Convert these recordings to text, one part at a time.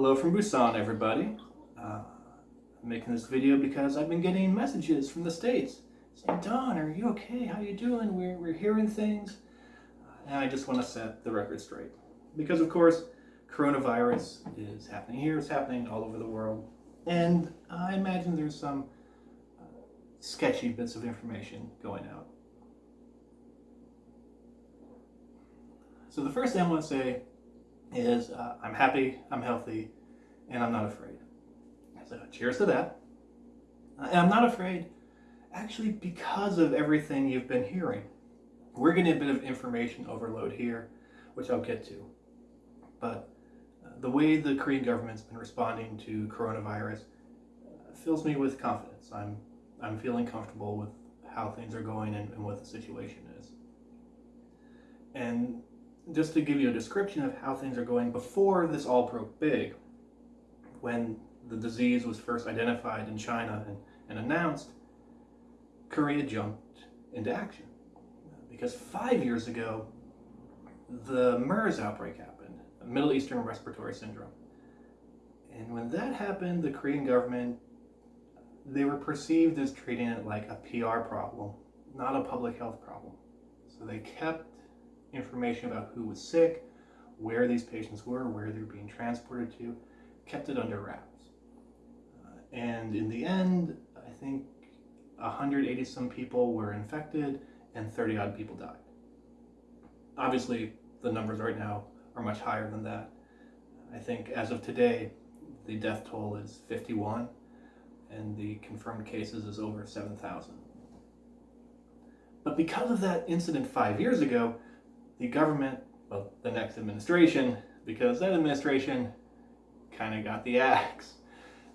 Hello from Busan, everybody. Uh, I'm making this video because I've been getting messages from the States saying, Don, are you okay? How you doing? We're, we're hearing things. Uh, and I just want to set the record straight. Because, of course, coronavirus is happening here, it's happening all over the world. And I imagine there's some uh, sketchy bits of information going out. So the first thing I want to say is uh, I'm happy, I'm healthy, and I'm not afraid. So cheers to that. And I'm not afraid actually because of everything you've been hearing. We're getting a bit of information overload here, which I'll get to. But uh, the way the Korean government's been responding to coronavirus uh, fills me with confidence. I'm, I'm feeling comfortable with how things are going and, and what the situation is. And just to give you a description of how things are going before this all broke big, when the disease was first identified in China and, and announced, Korea jumped into action. Because five years ago, the MERS outbreak happened, Middle Eastern Respiratory Syndrome. And when that happened, the Korean government, they were perceived as treating it like a PR problem, not a public health problem. So they kept information about who was sick, where these patients were, where they were being transported to, kept it under wraps. Uh, and in the end, I think 180 some people were infected and 30 odd people died. Obviously, the numbers right now are much higher than that. I think as of today, the death toll is 51 and the confirmed cases is over 7,000. But because of that incident five years ago, the government, well, the next administration, because that administration kind of got the axe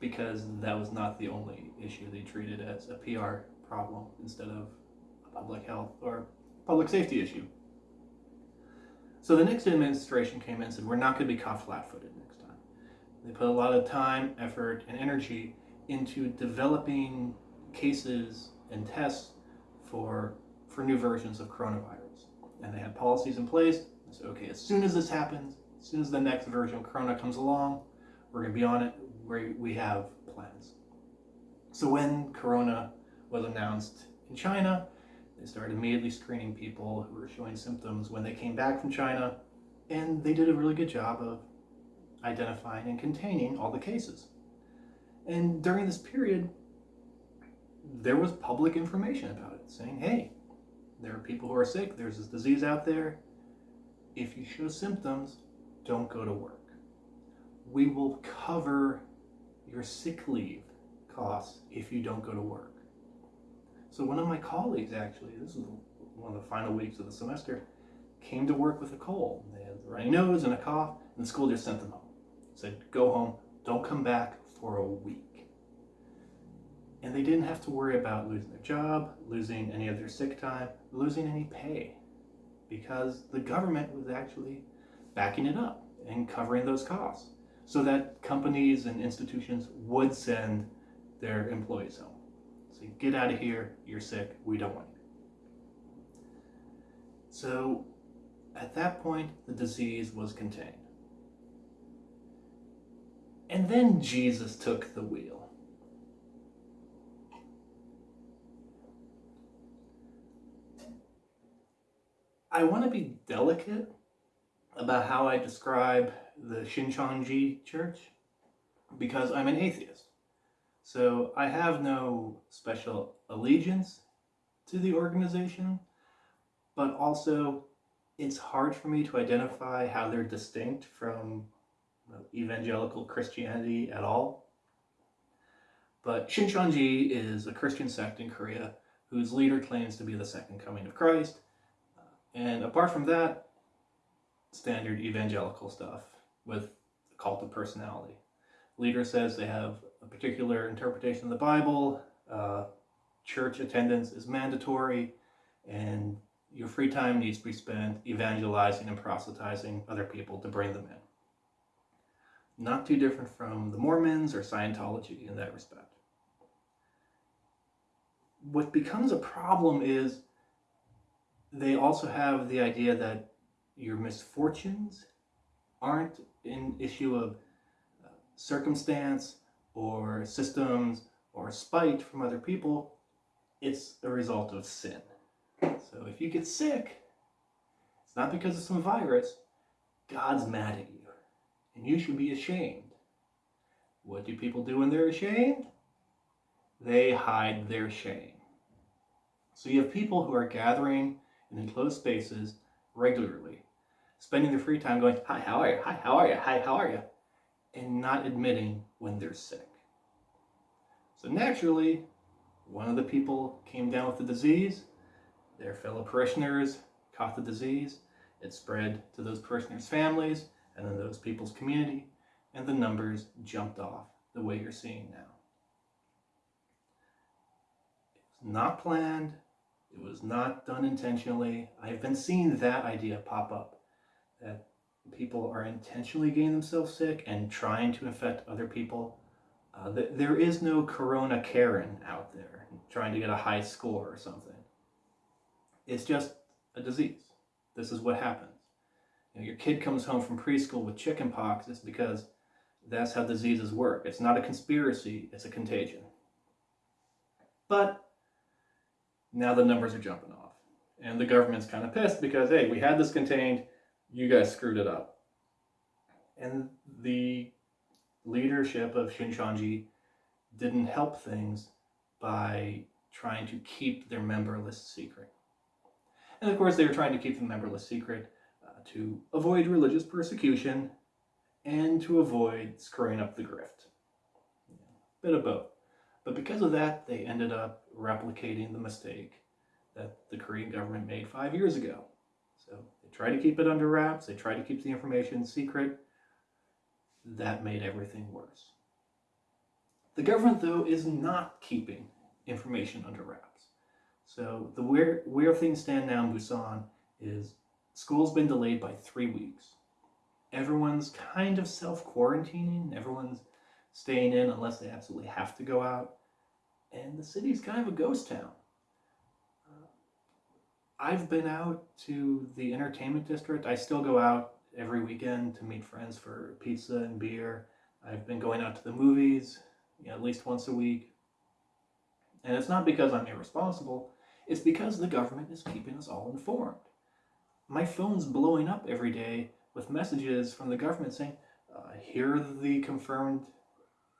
because that was not the only issue they treated as a PR problem instead of a public health or public safety issue. So the next administration came in and said, we're not going to be caught flat-footed next time. They put a lot of time, effort, and energy into developing cases and tests for, for new versions of coronavirus and they had policies in place. Said, okay, as soon as this happens, as soon as the next version of Corona comes along, we're going to be on it. we we have plans. So when Corona was announced in China, they started immediately screening people who were showing symptoms when they came back from China, and they did a really good job of identifying and containing all the cases. And during this period, there was public information about it, saying, hey, there are people who are sick. There's this disease out there. If you show symptoms, don't go to work. We will cover your sick leave costs if you don't go to work. So one of my colleagues actually, this is one of the final weeks of the semester, came to work with a cold. They had a runny nose and a cough, and the school just sent them home. Said, go home, don't come back for a week and they didn't have to worry about losing their job, losing any of their sick time, losing any pay because the government was actually backing it up and covering those costs so that companies and institutions would send their employees home. So get out of here, you're sick, we don't want you. So at that point, the disease was contained. And then Jesus took the wheel. I want to be delicate about how I describe the Shincheonji Church because I'm an atheist. So I have no special allegiance to the organization, but also it's hard for me to identify how they're distinct from evangelical Christianity at all. But Shincheonji is a Christian sect in Korea whose leader claims to be the second coming of Christ and apart from that, standard evangelical stuff with the cult of personality. Leader says they have a particular interpretation of the Bible, uh, church attendance is mandatory, and your free time needs to be spent evangelizing and proselytizing other people to bring them in. Not too different from the Mormons or Scientology in that respect. What becomes a problem is they also have the idea that your misfortunes aren't an issue of uh, circumstance or systems or spite from other people, it's a result of sin. So if you get sick, it's not because of some virus. God's mad at you, and you should be ashamed. What do people do when they're ashamed? They hide their shame. So you have people who are gathering in enclosed spaces regularly, spending their free time going, Hi, how are you? Hi, how are you? Hi, how are you? And not admitting when they're sick. So naturally, one of the people came down with the disease, their fellow parishioners caught the disease, it spread to those parishioners' families, and then those people's community, and the numbers jumped off the way you're seeing now. It was not planned, it was not done intentionally. I've been seeing that idea pop up people are intentionally getting themselves sick and trying to infect other people. Uh, th- there is no Corona Karen out there trying to get a high score or something. It's just a disease. This is what happens. You know, your kid comes home from preschool with chickenpox. It's because that's how diseases work. It's not a conspiracy. It's a contagion. But now the numbers are jumping off. And the government's kind of pissed because, hey, we had this contained, you guys screwed it up. And the leadership of Shincheonji didn't help things by trying to keep their member list secret. And of course, they were trying to keep the member list secret uh, to avoid religious persecution and to avoid screwing up the grift. Bit of both. But because of that, they ended up replicating the mistake that the Korean government made five years ago. They tried to keep it under wraps, they tried to keep the information secret. That made everything worse. The government, though, is not keeping information under wraps. So the where where things stand now in Busan is school's been delayed by three weeks. Everyone's kind of self-quarantining. Everyone's staying in unless they absolutely have to go out. And the city's kind of a ghost town. I've been out to the entertainment district. I still go out every weekend to meet friends for pizza and beer. I've been going out to the movies you know, at least once a week. And it's not because I'm irresponsible, it's because the government is keeping us all informed. My phone's blowing up every day with messages from the government saying, uh, here are the confirmed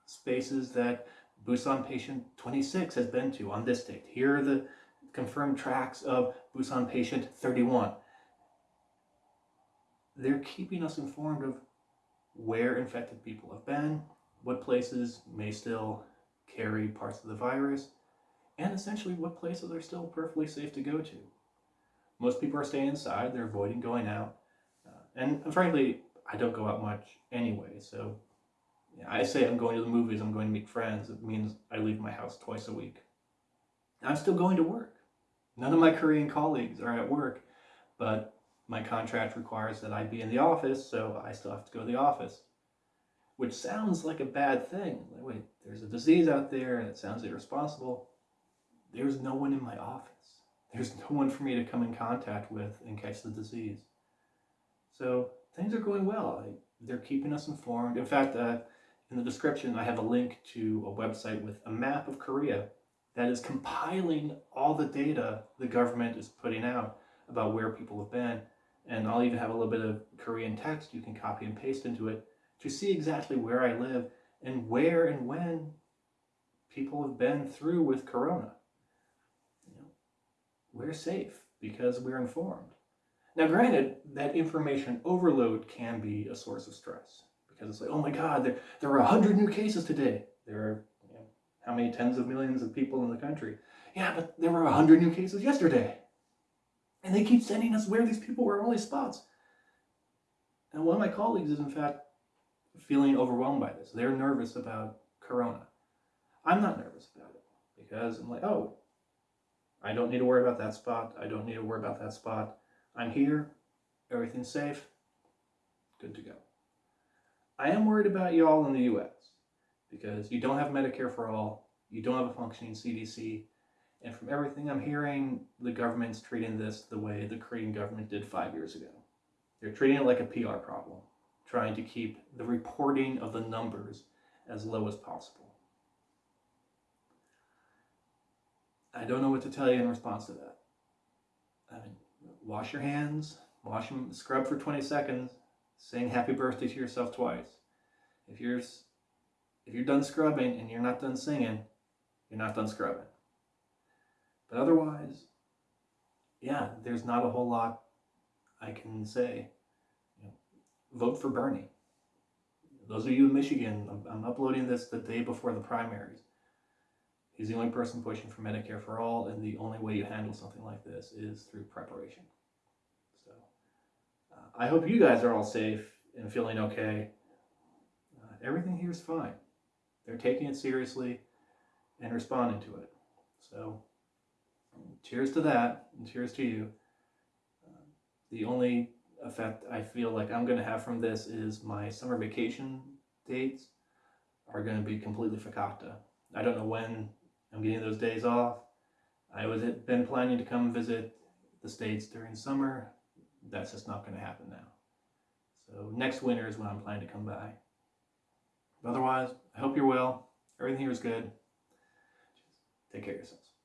spaces that Busan patient 26 has been to on this date. Here are the confirmed tracks of Busan patient 31. They're keeping us informed of where infected people have been, what places may still carry parts of the virus, and essentially what places are still perfectly safe to go to. Most people are staying inside, they're avoiding going out. Uh, and frankly, I don't go out much anyway, so I say I'm going to the movies, I'm going to meet friends. It means I leave my house twice a week. I'm still going to work. None of my Korean colleagues are at work, but my contract requires that I be in the office, so I still have to go to the office. Which sounds like a bad thing. Like, wait, there's a disease out there and it sounds irresponsible. There's no one in my office. There's no one for me to come in contact with and catch the disease. So things are going well. I, they're keeping us informed. In fact, uh, in the description, I have a link to a website with a map of Korea that is compiling all the data the government is putting out about where people have been. And I'll even have a little bit of Korean text you can copy and paste into it to see exactly where I live and where and when people have been through with Corona. You know, we're safe because we're informed. Now, granted, that information overload can be a source of stress because it's like, oh my God, there, there are 100 new cases today. There are how many tens of millions of people in the country? Yeah, but there were 100 new cases yesterday. And they keep sending us where these people were only spots. And one of my colleagues is, in fact, feeling overwhelmed by this. They're nervous about Corona. I'm not nervous about it because I'm like, oh, I don't need to worry about that spot. I don't need to worry about that spot. I'm here. Everything's safe. Good to go. I am worried about you all in the US because you don't have Medicare for all, you don't have a functioning CDC, and from everything I'm hearing, the government's treating this the way the Korean government did five years ago. They're treating it like a PR problem. trying to keep the reporting of the numbers as low as possible. I don't know what to tell you in response to that. I mean, wash your hands, wash them, scrub for 20 seconds, sing happy birthday to yourself twice. If you're if you're done scrubbing and you're not done singing, you're not done scrubbing. But otherwise, yeah, there's not a whole lot I can say. You know, vote for Bernie. Those of you in Michigan, I'm, I'm uploading this the day before the primaries. He's the only person pushing for Medicare for all, and the only way you handle something like this is through preparation. So, uh, I hope you guys are all safe and feeling okay. Uh, everything here is fine. They're taking it seriously and responding to it. So, cheers to that, and cheers to you. The only effect I feel like I'm going to have from this is my summer vacation dates are going to be completely fakakta. I don't know when I'm getting those days off. I was been planning to come visit the States during summer. That's just not going to happen now. So next winter is when I'm planning to come by. But otherwise, I hope you're well. Everything here is good. Take care of yourselves.